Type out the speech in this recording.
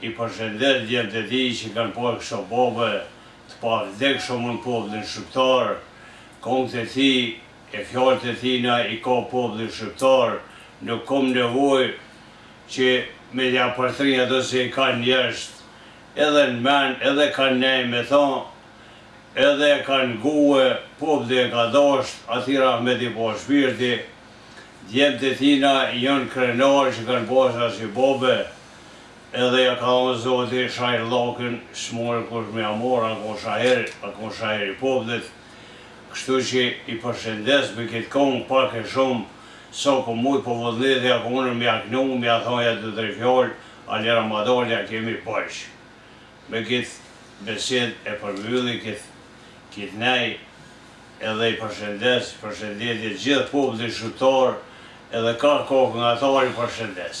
I përshendet djemtë e tij që kanë pas kso babe të pavdekshëm në popullin shqiptar, kontë e tij e fjalët e tina i ka populli shqiptar, nuk kom nevojë që me ja përtri ato se i ka n'vesh edhe në men edhe kanë nej me tha edhe e kanë gue populli e ka dasht ati rahmet i pa shpirti djemtë e tina jon krenar që kanë pas asi babe Edhe ja ka dhonë zoti shahirllakun s'mun kush me ja mor a kon shahir a kon shahir i popullit kështu qe i përshendes me kit kong pak e shum sa po mujt po vullneti a kone me ja knu me ja than nja dy tre fjal ali ramadani ja kemi borxh me kit besed e përmbylli kit kit nej edhe i përshendes përshendetje gjith popullit shqiptar edhe krejt kongëtarët i përshendes.